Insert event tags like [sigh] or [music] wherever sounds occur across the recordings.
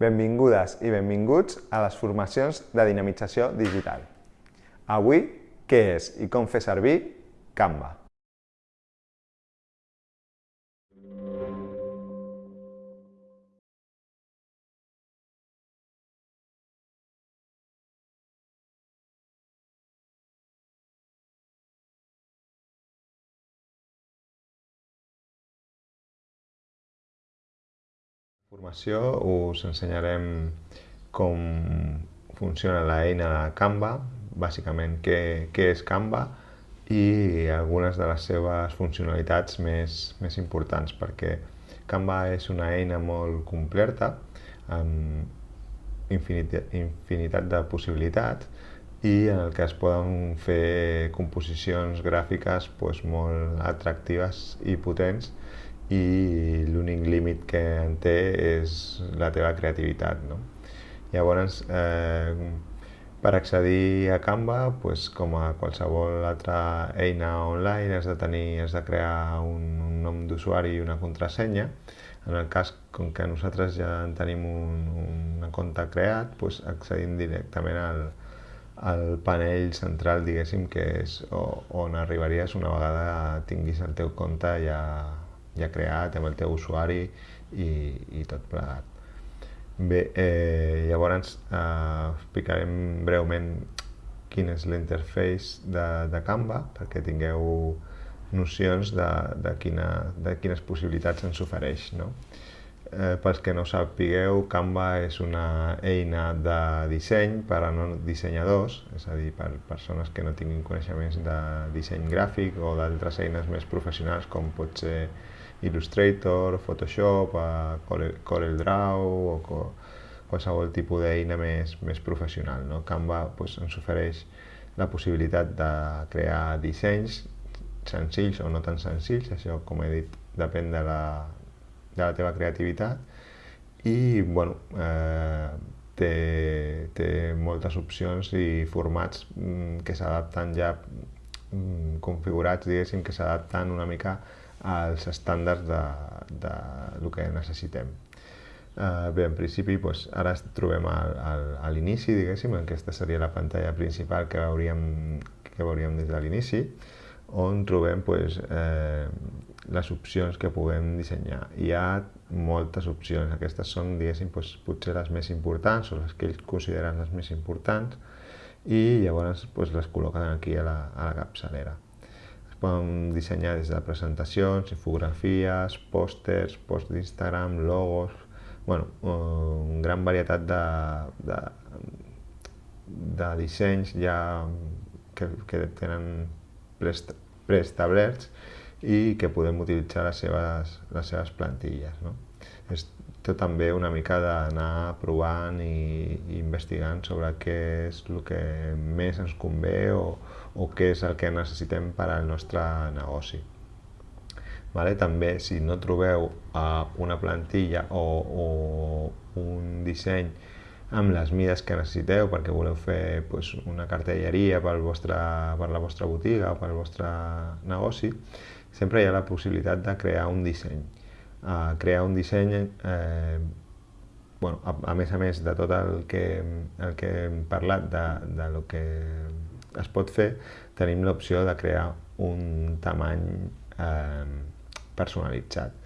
Benvingudes i benvinguts a les formacions de dinamització digital. Avui, què és i com fer servir Canva. Formació us ensenyarem com funciona l'eina de Canva, bàsicament què, què és Canva i algunes de les seves funcionalitats més, més importants, perquè Canva és una eina molt completa, amb infinitat, infinitat de possibilitats i en el que es poden fer composicions gràfiques doncs, molt atractives i potents i l'únic límit que en té és la teva creativitat. No? Llavors, eh, per accedir a Canva, pues, com a qualsevol altra eina online, has de, tenir, has de crear un, un nom d'usuari i una contrasenya. En el cas, com que nosaltres ja en tenim un, un compte creat, pues, accedim directament al, al panell central, diguéssim, que és on arribaries una vegada tinguis el teu compte ja ja creat amb el teu usuari i, i tot plegat. Bé, eh, llavors eh, explicarem breument quin és l'interface de, de Canva perquè tingueu nocions de, de, quina, de quines possibilitats ens ofereix. No? Eh, pels que no sapigueu, Canva és una eina de disseny per a no dissenyadors, és a dir, per persones que no tinguin coneixements de disseny gràfic o d'altres eines més professionals com pot ser Illustrator, Photoshop, Corel Draw o qualsevol tipus d'eina més, més professional. No? Canva doncs, ens ofereix la possibilitat de crear dissenys senzills o no tan senzills, això com he dit depèn de la, de la teva creativitat i bueno, eh, té, té moltes opcions i formats mm, que s'adapten ja mm, configurats, diguéssim, que s'adapten una mica als estàndards de, de el que necessitem. Uh, bé, en principi, doncs, ara ens trobem al, al, a l'inici, diguéssim, aquesta seria la pantalla principal que veuríem, que veuríem des de l'inici, on trobem doncs, eh, les opcions que puguem dissenyar. Hi ha moltes opcions, aquestes són, diguéssim, doncs, potser les més importants o les que ells consideren les més importants i llavors doncs, les col·loquen aquí a la, a la capçalera poden dissenyar des de presentacions, infografies, pòsters, posts d'Instagram, logos, bueno, una gran varietat de, de, de dissenys ja que, que tenen preestablerts i que podem utilitzar les seves, les seves plantilles. No? És tot també una mica d'anar provant i, i investigant sobre què és el que més ens convé o, o què és el que necessitem per al nostre negoci. Vale? També, si no trobeu uh, una plantilla o, o un disseny amb les mides que necessiteu perquè voleu fer pues, una cartelleria pel vostre, per la vostra botiga o pel vostre negoci, sempre hi ha la possibilitat de crear un disseny. Uh, crear un disseny, eh, bueno, a, a més a més de tot el que, el que hem parlat de, de lo que es pot fer, tenim l'opció de crear un tamany eh, personalitzat.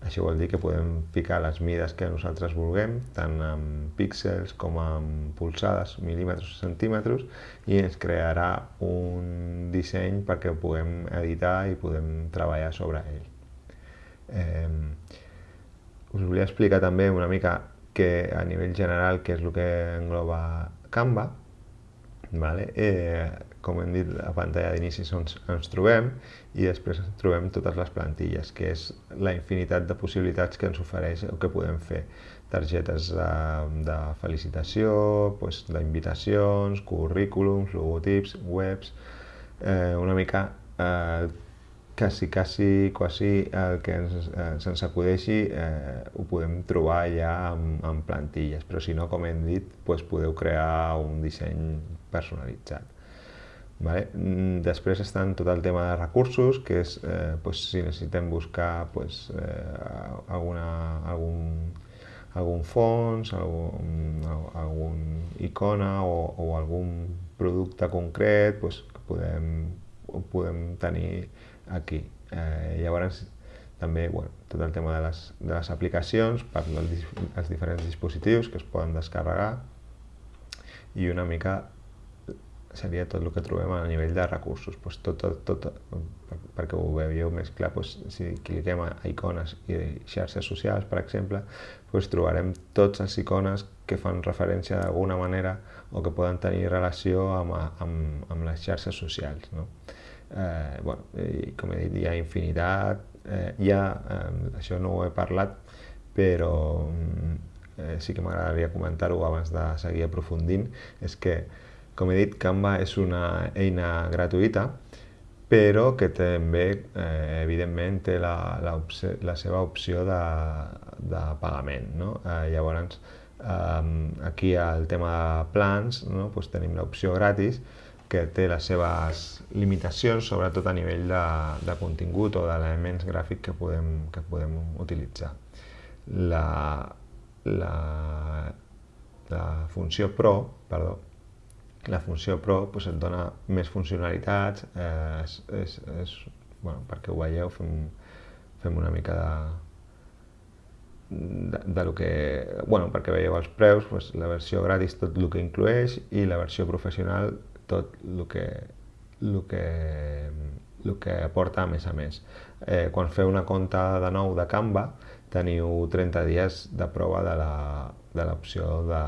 Això vol dir que podem ficar les mides que nosaltres vulguem, tant en píxels com en polsades, mil·límetres o centímetres, i ens crearà un disseny perquè ho puguem editar i podem treballar sobre ell. Eh, us volia explicar també una mica que a nivell general què és el que engloba Canva, Vale? Eh, com hem dit, a pantalla d'inici ens, ens trobem i després trobem totes les plantilles, que és la infinitat de possibilitats que ens ofereix o que podem fer. Targetes de, de felicitació, pues, d'invitacions, currículums, logotips, webs, eh, una mica eh, quasi, quasi, quasi el que ens, eh, se'ns acudeixi eh, ho podem trobar ja en, en plantilles, però si no, com hem dit, doncs podeu crear un disseny personalitzat. Vale? Mm, després estan tot el tema de recursos, que és eh, pues, si necessitem buscar pues, eh, alguna, algun, algun fons, algun, algun icona o, o algun producte concret pues, que podem, podem tenir aquí. Eh, llavors, també bueno, tot el tema de les, de les aplicacions per als diferents dispositius que es poden descarregar i una mica seria tot el que trobem a nivell de recursos. Pues tot, tot, tot, perquè ho veieu més clar, pues, si cliquem a icones i xarxes socials, per exemple, pues, trobarem tots els icones que fan referència d'alguna manera o que poden tenir relació amb, amb, amb les xarxes socials. No? Eh, bueno, i, com he dit, hi ha infinitat, eh, hi ha, eh, això no ho he parlat, però eh, sí que m'agradaria comentar-ho abans de seguir aprofundint, és que com he dit, Canva és una eina gratuïta, però que també, eh, evidentment, té la, la, la seva opció de, de pagament. No? Eh, llavors, eh, aquí al tema de plans no? pues tenim l'opció gratis, que té les seves limitacions, sobretot a nivell de, de contingut o d'elements gràfics que podem, que podem utilitzar. La, la, la funció Pro, perdó, la funció Pro pues, et dona més funcionalitats, eh, és, és, és, bueno, perquè ho veieu, fem, fem una mica de, de, de lo que, bueno, perquè veieu els preus, pues, la versió gratis tot el que inclueix i la versió professional tot el que, el que, el que aporta a més a més. Eh, quan feu una compta de nou de Canva, teniu 30 dies de prova de l'opció de,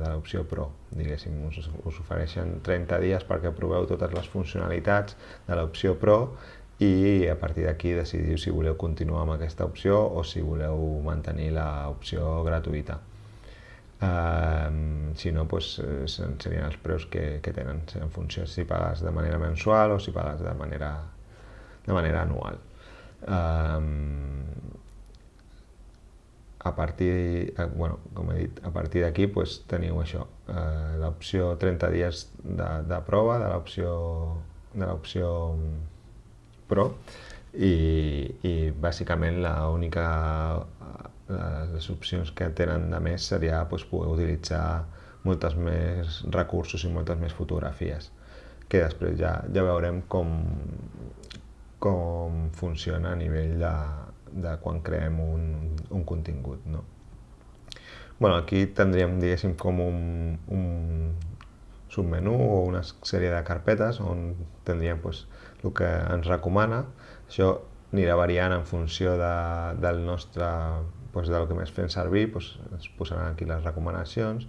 de l'opció Pro, diguéssim, us, us ofereixen 30 dies perquè proveu totes les funcionalitats de l'opció Pro i a partir d'aquí decidiu si voleu continuar amb aquesta opció o si voleu mantenir l'opció gratuïta. Uh, si no, doncs, serien els preus que, que tenen, en funció si pagues de manera mensual o si pagues de manera, de manera anual. Uh, a partir, eh, bueno, com he dit, a partir d'aquí pues, teniu això, eh, l'opció 30 dies de, de prova de l'opció de l'opció Pro i, i bàsicament l'única les opcions que tenen de més seria pues, poder utilitzar moltes més recursos i moltes més fotografies que després ja, ja veurem com, com funciona a nivell de, de quan creem un, un contingut. No? Bueno, aquí tindríem, diguéssim, com un, un submenú o una sèrie de carpetes on tindríem pues, el que ens recomana. Això anirà variant en funció de, del nostre, pues, del que més fem servir, pues, es posaran aquí les recomanacions.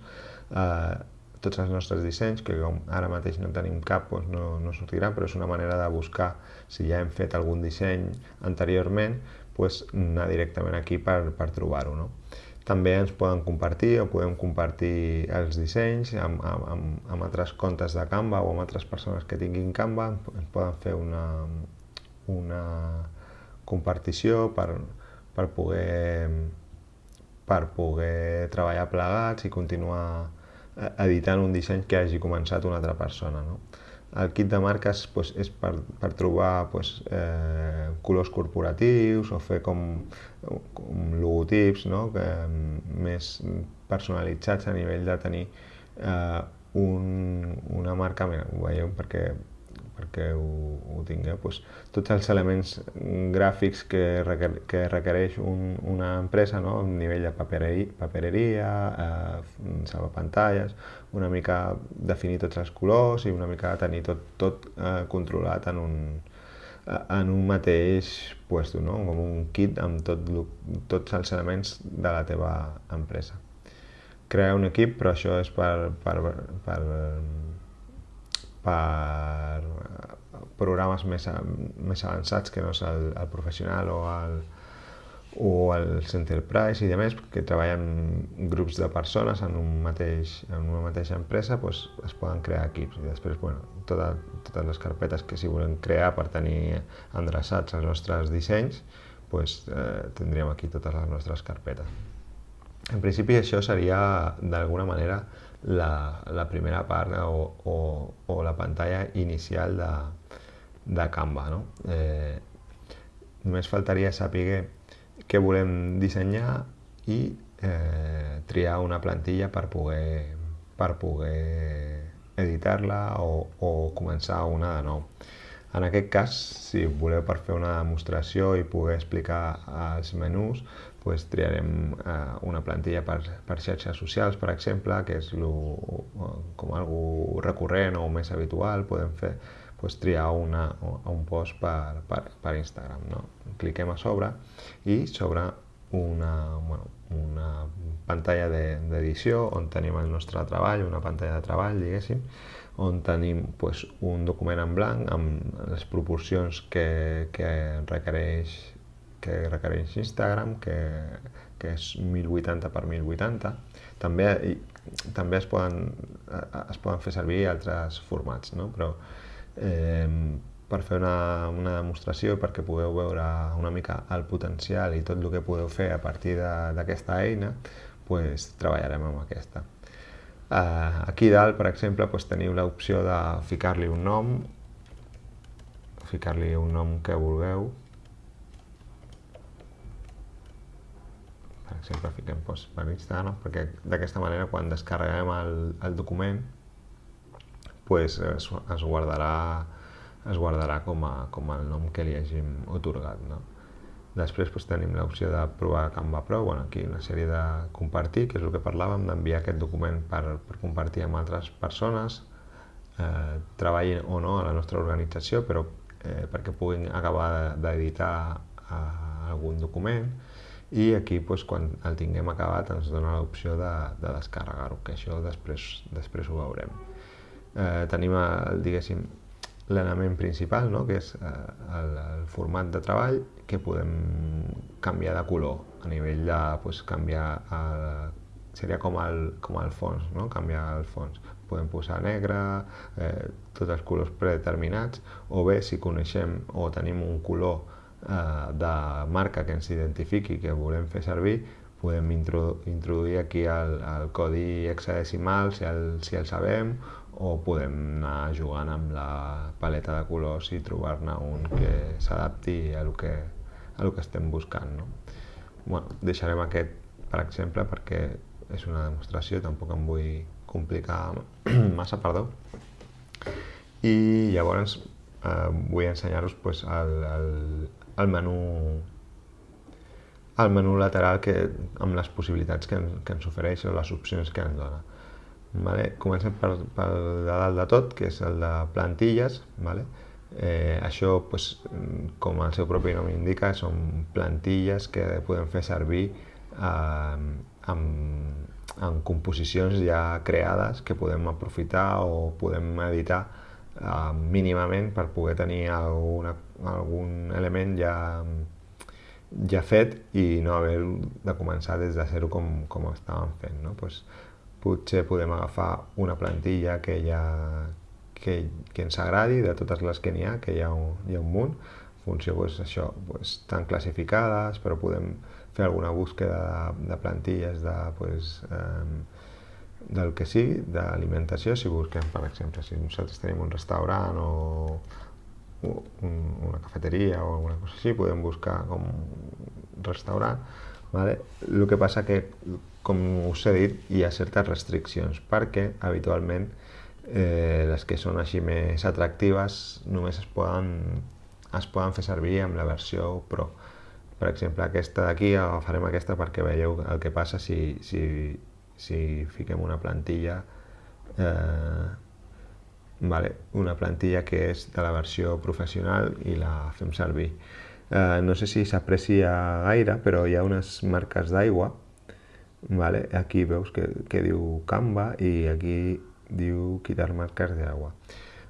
Eh, tots els nostres dissenys, que com ara mateix no tenim cap, doncs no, no sortiran, però és una manera de buscar si ja hem fet algun disseny anteriorment, pues, anar directament aquí per, per trobar-ho. No? També ens poden compartir o podem compartir els dissenys amb, amb, amb altres comptes de Canva o amb altres persones que tinguin Canva, ens poden fer una, una compartició per, per, poder, per poder treballar plegats i continuar editant un disseny que hagi començat una altra persona. No? El kit de marques pues, és per, per trobar pues, eh, colors corporatius o fer com, com logotips no? que, més personalitzats a nivell de tenir eh, un, una marca, mira, ho veieu perquè perquè ho, ho tingueu, doncs, tots els elements gràfics que, requer, que requereix un, una empresa, no? a nivell de papereria, papereria eh, salvapantalles, una mica definir tots els colors i una mica tenir tot, tot eh, controlat en un, en un mateix puesto, no? com un kit amb tot, tots els elements de la teva empresa. Crear un equip, però això és per, per, per per programes més, més avançats que no és el, el professional o el, o els enterprise i demés, que treballen grups de persones en, un mateix, en una mateixa empresa, doncs es poden crear equips. I després, bueno, tota, totes les carpetes que si volem crear per tenir endreçats els nostres dissenys, doncs, eh, tindríem aquí totes les nostres carpetes. En principi això seria d'alguna manera la, la primera part o, o, o la pantalla inicial de, de Canva. No? Eh, només faltaria saber què volem dissenyar i eh, triar una plantilla per poder, per poder editar-la o, o començar una de nou. En aquest cas, si voleu per fer una demostració i poder explicar els menús, pues, triarem eh, una plantilla per, per xarxes socials, per exemple, que és lo, com algo recurrent o més habitual, podem fer pues, triar una, un post per, per, per Instagram. No? Cliquem a sobre i sobre una, bueno, una pantalla d'edició de, on tenim el nostre treball, una pantalla de treball, diguéssim, on tenim pues, un document en blanc amb les proporcions que, que requereix que requereix Instagram, que, que és 1080 per 1080. També, també es, poden, es poden fer servir altres formats, no? però eh, per fer una, una demostració perquè pugueu veure una mica el potencial i tot el que podeu fer a partir d'aquesta eina, pues, treballarem amb aquesta. Uh, aquí dalt, per exemple, doncs, teniu l'opció de ficar-li un nom, ficar-li un nom que vulgueu. Exemple, fiquem doncs, per Instagram, perquè d'aquesta manera quan descarreguem el, el document pues, es, es guardarà, es guardarà com, a, com el nom que li hàgim otorgat. No? Després doncs, tenim l'opció de provar Canva Pro, bueno, aquí una sèrie de compartir, que és el que parlàvem, d'enviar aquest document per, per compartir amb altres persones, eh, treballin o no a la nostra organització, però eh, perquè puguin acabar d'editar eh, algun document, i aquí doncs, quan el tinguem acabat ens dona l'opció de, de descarregar-ho, que això després, després ho veurem. Eh, tenim, el, diguéssim, l'element principal, no? que és eh, el, el format de treball, que podem canviar de color a nivell de pues, canviar el, seria com el, com el fons, no? canviar el fons. Podem posar negre, eh, tots els colors predeterminats, o bé si coneixem o tenim un color de marca que ens identifiqui que volem fer servir, podem introduir aquí el, el codi hexadecimal si el, si el sabem o podem anar jugant amb la paleta de colors i trobar-ne un que s'adapti a el que, a el que estem buscant. No? Bueno, deixarem aquest per exemple perquè és una demostració, tampoc em vull complicar [clears throat] massa, perdó. I llavors eh, vull ensenyar-vos pues, el, el, el menú el menú lateral que, amb les possibilitats que, que ens ofereix o les opcions que ens dona. Vale? Comencem per, per de dalt de tot, que és el de plantilles. Vale? Eh, això, pues, com el seu propi nom indica, són plantilles que podem fer servir eh, amb, amb composicions ja creades que podem aprofitar o podem editar eh, mínimament per poder tenir alguna, algun element ja, ja fet i no haver de començar des de zero com, com estàvem fent. No? Pues, potser podem agafar una plantilla que, ja, que, que ens agradi, de totes les que n'hi ha, que hi ha un, hi ha un munt, funció pues, això, pues, estan classificades, però podem fer alguna búsqueda de, de plantilles de, pues, eh, del que sigui, d'alimentació, si busquem, per exemple, si nosaltres tenim un restaurant o un, una cafeteria o alguna cosa així, podem buscar com restaurant, vale? el que passa que com us he dit, hi ha certes restriccions, perquè habitualment eh, les que són així més atractives només es poden, es poden fer servir amb la versió Pro. Per exemple, aquesta d'aquí, agafarem aquesta perquè veieu el que passa si, si, si fiquem una plantilla eh, vale, una plantilla que és de la versió professional i la fem servir. Eh, no sé si s'aprecia gaire, però hi ha unes marques d'aigua Vale? Aquí veus que, que diu Canva i aquí diu quitar marques d'aigua.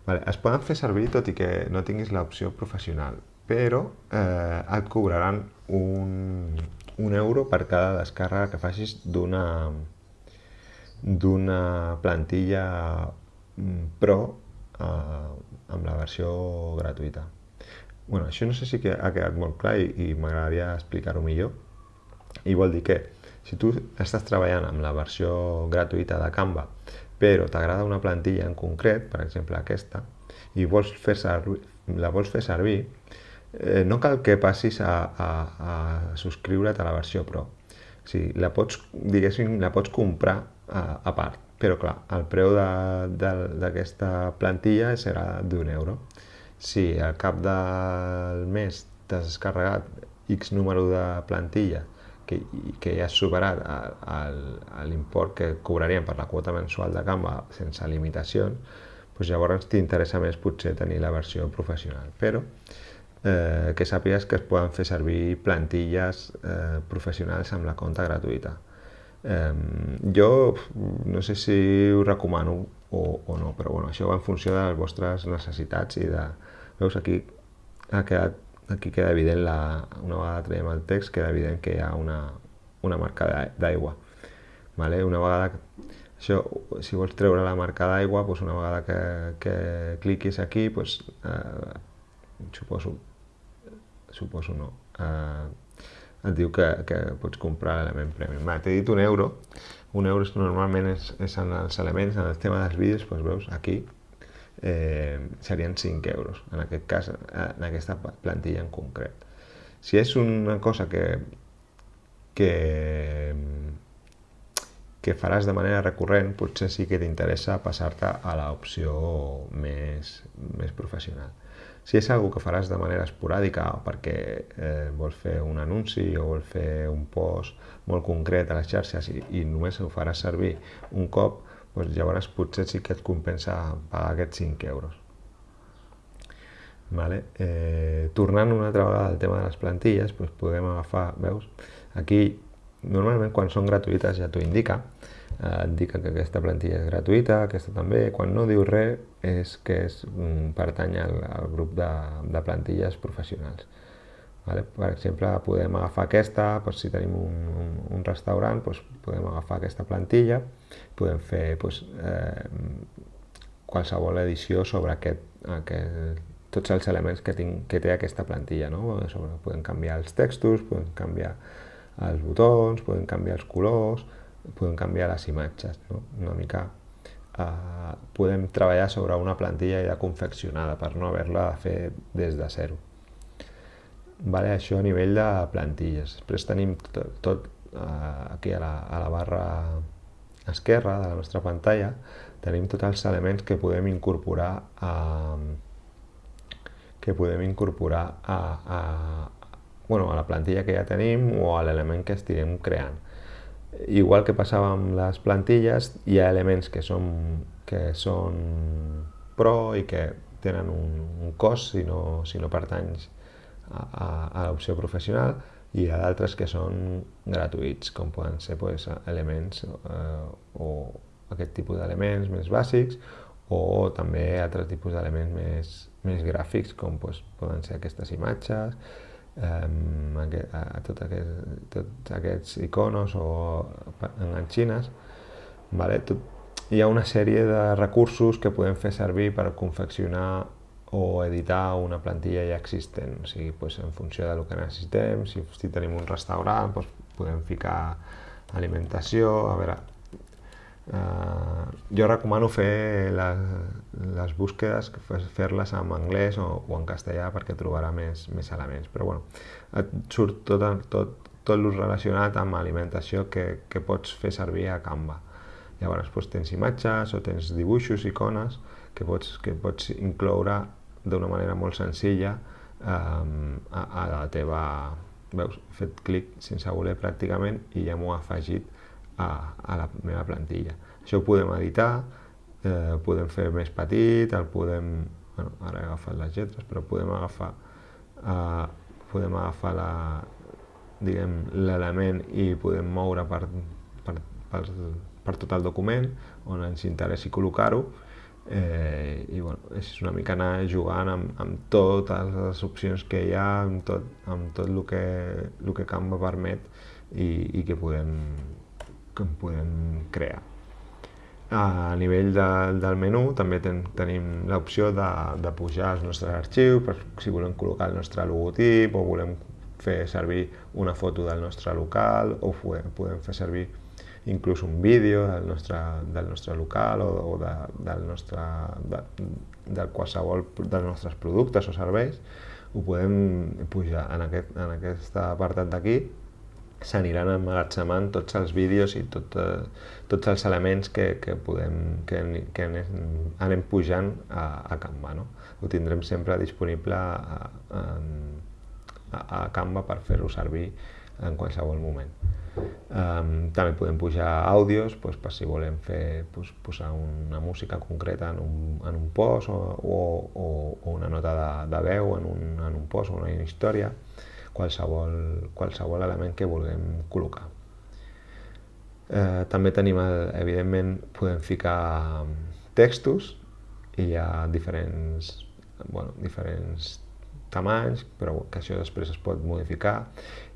Vale, es poden fer servir tot i que no tinguis l'opció professional, però eh, et cobraran un, un euro per cada descàrrega que facis d'una d'una plantilla mm, Pro eh, amb la versió gratuïta. Bueno, això no sé si ha quedat molt clar i, i m'agradaria explicar-ho millor. I vol dir que si tu estàs treballant amb la versió gratuïta de Canva, però t'agrada una plantilla en concret, per exemple aquesta, i vols fer servir, la vols fer servir, eh, no cal que passis a, a, a subscriure't a la versió Pro, O sigui, la pots, diguéssim, la pots comprar a, part, però clar, el preu d'aquesta plantilla serà d'un euro. Si al cap del mes t'has descarregat X número de plantilla que, que ja has superat l'import que cobraríem per la quota mensual de Canva sense limitacions, doncs llavors t'interessa més potser tenir la versió professional. Però eh, que sàpigues que es poden fer servir plantilles eh, professionals amb la compta gratuïta. Eh, jo no sé si ho recomano o, o no, però bueno, això va en funció de les vostres necessitats i de... Veus, aquí ha quedat aquí queda evident, la, una vegada traiem el text, queda evident que hi ha una, una marca d'aigua. Vale? Una vegada, això, si vols treure la marca d'aigua, doncs una vegada que, que cliquis aquí, doncs, eh, suposo, suposo no, eh, et diu que, que pots comprar l'element premium. T'he dit un euro, un euro normalment és, és en els elements, en el tema dels vídeos, doncs veus, aquí eh, serien 5 euros, en aquest cas, en aquesta plantilla en concret. Si és una cosa que, que, que faràs de manera recurrent, potser sí que t'interessa passar-te a l'opció més, més professional. Si és algo que faràs de manera esporàdica o perquè eh, vols fer un anunci o vols fer un post molt concret a les xarxes i, i només ho faràs servir un cop, doncs llavors potser sí que et compensa pagar aquests 5 euros. Vale? Eh, tornant una altra vegada al tema de les plantilles, doncs podem agafar, veus, aquí normalment quan són gratuïtes ja t'ho indica, eh, indica que aquesta plantilla és gratuïta, aquesta també, quan no diu res és que és, mm, pertany al, al grup de, de plantilles professionals. Vale? Per exemple, podem agafar aquesta, doncs, si tenim un, un, un restaurant, doncs, podem agafar aquesta plantilla, podem fer doncs, eh, qualsevol edició sobre aquest, aquest, tots els elements que, tinc, que té aquesta plantilla. No? Sobre, podem canviar els textos, podem canviar els botons, podem canviar els colors, podem canviar les imatges. No? Una mica eh, podem treballar sobre una plantilla ja confeccionada per no haver-la de fer des de zero. Vale, això a nivell de plantilles. Després tenim tot, tot uh, aquí a la, a la barra esquerra de la nostra pantalla, tenim tots els elements que podem incorporar a, que podem incorporar a, a, bueno, a la plantilla que ja tenim o a l'element que estiguem creant. Igual que passava amb les plantilles, hi ha elements que són, que són pro i que tenen un, un cost si no, si no pertanys a, a l'opció professional i hi ha d'altres que són gratuïts, com poden ser pues, elements eh, o aquest tipus d'elements més bàsics o també altres tipus d'elements més, més gràfics, com pues, poden ser aquestes imatges, eh, a, a tot aquest, tots aquests iconos o enganxines. Vale? Tot, hi ha una sèrie de recursos que podem fer servir per confeccionar o editar una plantilla ja existent, o sigui, pues, en funció del que necessitem, si, si tenim un restaurant, pues, podem ficar alimentació, a veure, eh, jo recomano fer les, les búsquedes, fer-les en anglès o, o en castellà perquè trobarà més, més elements, però bueno, et surt tot, tot, tot el relacionat amb alimentació que, que pots fer servir a Canva. Llavors doncs, tens imatges o tens dibuixos, icones, que pots, que pots incloure d'una manera molt senzilla eh, a, a la teva... Veus, he fet clic sense voler pràcticament i ja m'ho ha afegit a, a la meva plantilla. Això ho podem editar, eh, podem fer més petit, el podem... Bueno, ara he agafat les lletres, però podem agafar, eh, podem agafar la, diguem, l'element i podem moure per, per, per, per tot el document on ens interessi col·locar-ho eh, i bueno, és una mica anar jugant amb, amb totes les opcions que hi ha, amb tot, amb tot el, que, el que Canva permet i, i que podem, que podem crear. A nivell de, del menú també ten, tenim l'opció de, de pujar els nostres arxius, per si volem col·locar el nostre logotip o volem fer servir una foto del nostre local o podem fer servir inclús un vídeo del nostre, del nostre local o, o de, del nostre, de, de qualsevol dels nostres productes o serveis, ho podem pujar en aquest, en aquest apartat d'aquí s'aniran emmagatzemant tots els vídeos i tot, eh, tots els elements que, que, podem, que, que anem, anem pujant a, a Canva. No? Ho tindrem sempre disponible a, a, a Canva per fer-ho servir en qualsevol moment. Um, també podem pujar àudios doncs, per si volem fer, doncs, posar una música concreta en un, en un post o, o, o una nota de, de veu en un, en un post o una història qualsevol, qualsevol element que vulguem col·locar. Eh, també tenim, el, evidentment, podem ficar textos i hi ha diferents, bueno, diferents tamanys, però que això després es pot modificar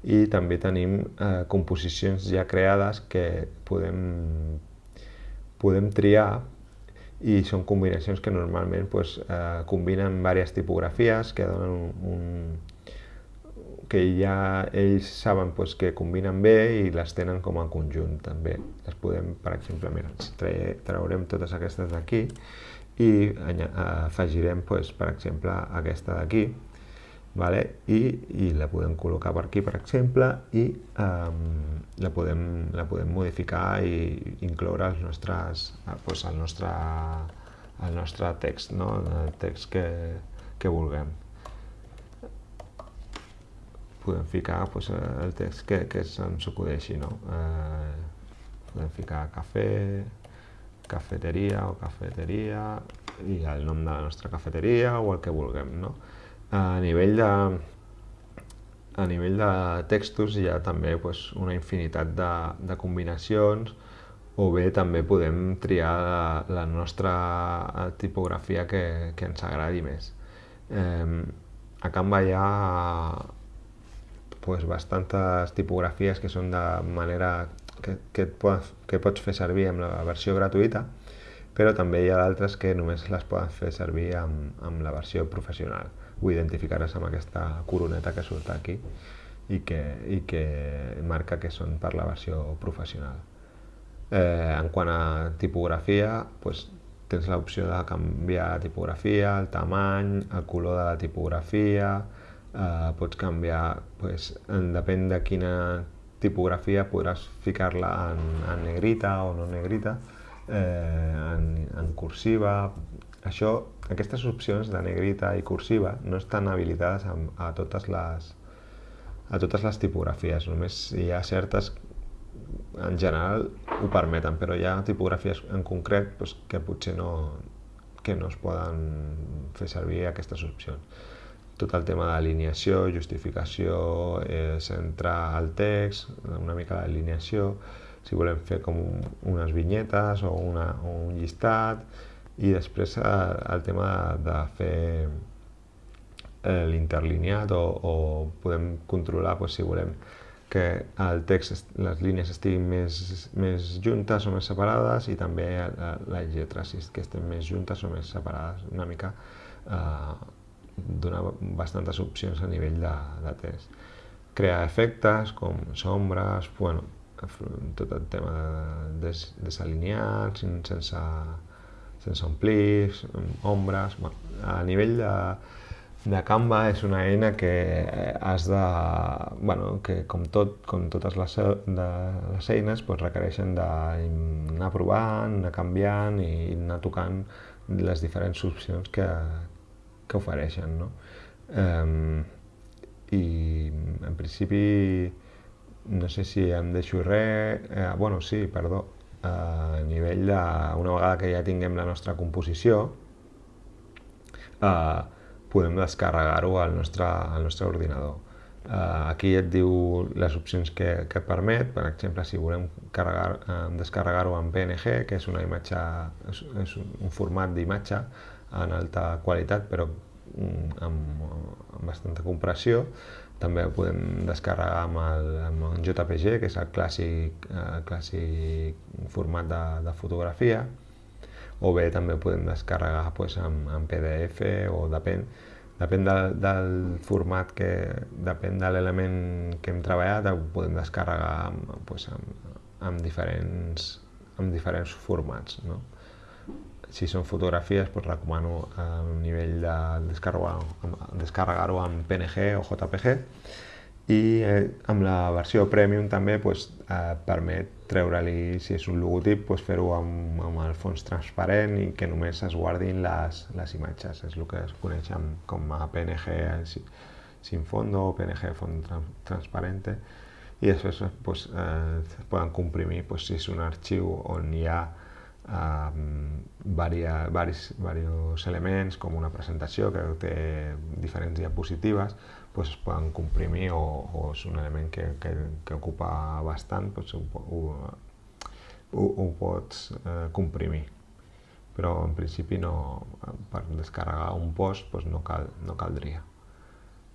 i també tenim eh, composicions ja creades que podem, podem triar i són combinacions que normalment pues, eh, combinen diverses tipografies que donen un, un, que ja ells saben pues, que combinen bé i les tenen com a conjunt també. Les podem, per exemple, mira, traurem totes aquestes d'aquí i afegirem, pues, per exemple, aquesta d'aquí, vale? I, i la podem col·locar per aquí, per exemple, i um, la, podem, la podem modificar i incloure els nostres, pues, el, nostre, el nostre text, no? el text que, que vulguem podem ficar pues, el text que, que se'ns acudeixi, no? Eh, podem ficar cafè, cafeteria o cafeteria i el nom de la nostra cafeteria o el que vulguem, no? A nivell de, a nivell de textos hi ha també pues, una infinitat de, de combinacions o bé també podem triar la, la nostra tipografia que, que ens agradi més. Eh, a Canva hi ha pues, bastantes tipografies que són de manera que, que, pots, que pots fer servir amb la versió gratuïta, però també hi ha d'altres que només les poden fer servir amb, amb la versió professional. Ho identificaràs amb aquesta coroneta que surt aquí i que, i que marca que són per la versió professional. Eh, en quant a tipografia, pues, tens l'opció de canviar la tipografia, el tamany, el color de la tipografia, eh, pots canviar, pues, en, depèn de quina tipografia podràs ficar-la en, en negrita o no negrita, eh, en, en cursiva. Això, aquestes opcions de negrita i cursiva no estan habilitades a, a totes les a totes les tipografies, només hi ha certes en general ho permeten, però hi ha tipografies en concret doncs, que potser no, que no es poden fer servir aquestes opcions tot el tema d'alineació, justificació, eh, centrar el text, una mica d'alineació, si volem fer com unes vinyetes o, una, o un llistat, i després eh, el tema de fer eh, l'interlineat o, o podem controlar pues, si volem que el text, les línies estiguin més, més juntes o més separades i també les lletres, si que estem més juntes o més separades, una mica eh, donar bastantes opcions a nivell de, de test. Crear efectes com sombres, bueno, tot el tema de des, desalineats, sense, sense omplir, ombres... Bueno, a nivell de, de Canva és una eina que has de... Bueno, que com, tot, com totes les, de, les eines pues, requereixen d'anar provant, anar canviant i anar tocant les diferents opcions que, que ofereixen. No? Um, I en principi no sé si em deixo res, eh, bueno, sí, perdó, eh, a nivell de, una vegada que ja tinguem la nostra composició, eh, podem descarregar-ho al, nostre, al nostre ordinador. Uh, aquí et diu les opcions que, que et permet, per exemple, si volem carregar, uh, descarregar-ho en PNG, que és una imatge, és, és un format d'imatge en alta qualitat, però mm, amb, amb bastanta compressió. També ho podem descarregar amb, el, amb un JPG, que és el clàssic, el clàssic format de, de fotografia, o bé també ho podem descarregar pues, en, en PDF o depèn, depèn del, del format que, depèn de l'element que hem treballat, ho podem descarregar amb, pues, amb, amb, diferents, amb diferents formats. No? Si són fotografies, pues, recomano a nivell de descarregar-ho descarregar en PNG o JPG i eh, amb la versió Premium també pues, eh, permet treure-li, si és un logotip, pues, fer-ho amb, amb el fons transparent i que només es guardin les, les imatges. És el que es coneix com a PNG sin fondo o PNG font transparente i després pues, eh, comprimir pues, si és un arxiu on hi ha um, varia, varis, varios elements com una presentació que té diferents diapositives pues es poden comprimir o, o és un element que, que, que ocupa bastant pues ho, ho, ho, ho pots eh, comprimir però en principi no, per descarregar un post pues no, cal, no caldria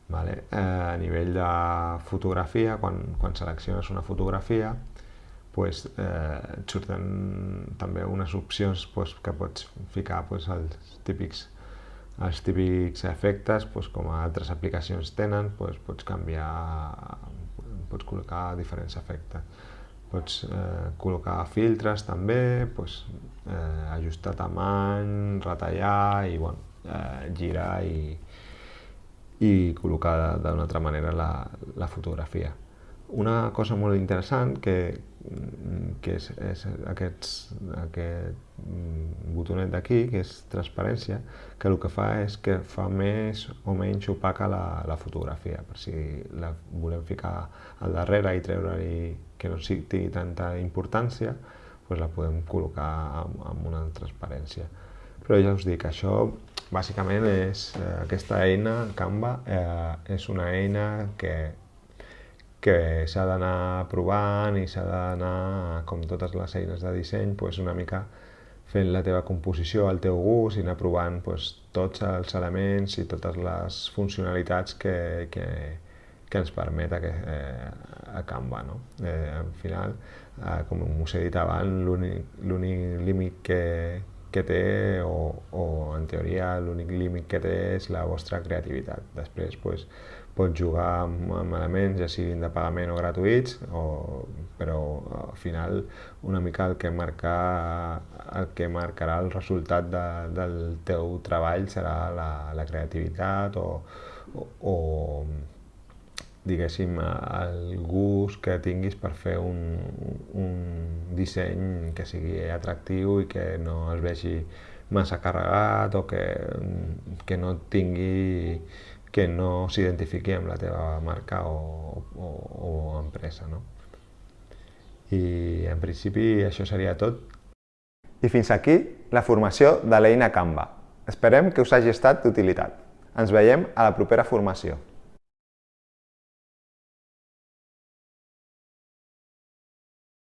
Vale? Eh, a nivell de fotografia, quan, quan selecciones una fotografia, pues, eh, surten també unes opcions pues, que pots ficar pues, els típics els típics efectes, pues, com altres aplicacions tenen, pues, pots canviar, pots col·locar diferents efectes. Pots eh, col·locar filtres també, pues, eh, ajustar tamany, retallar i bueno, eh, girar i, i col·locar d'una altra manera la, la fotografia. Una cosa molt interessant que, que és, és aquests, aquest botonet d'aquí, que és transparència, que el que fa és que fa més o menys opaca la, la fotografia. Per si la volem ficar al darrere i treure-hi que no sigui tanta importància, doncs la podem col·locar amb, amb una transparència. Però ja us dic, això bàsicament és eh, aquesta eina, Canva, eh, és una eina que que s'ha d'anar provant i s'ha d'anar, com totes les eines de disseny, pues una mica fent la teva composició al teu gust i anar provant pues, tots els elements i totes les funcionalitats que, que, que ens permet a, eh, a Canva. No? Eh, al final, eh, com us he dit abans, l'únic límit que, que té, o, o en teoria l'únic límit que té és la vostra creativitat. Després, pues, pots jugar amb, amb elements, ja siguin de pagament o gratuïts, o, però al final una mica el que, marca, el que marcarà el resultat de, del teu treball serà la, la creativitat o, o, o diguéssim, el gust que tinguis per fer un, un disseny que sigui atractiu i que no es vegi massa carregat o que, que no tingui que no s'identifiqui amb la teva marca o, o, o empresa. No? I en principi això seria tot. I fins aquí la formació de l'eina Canva. Esperem que us hagi estat d'utilitat. Ens veiem a la propera formació.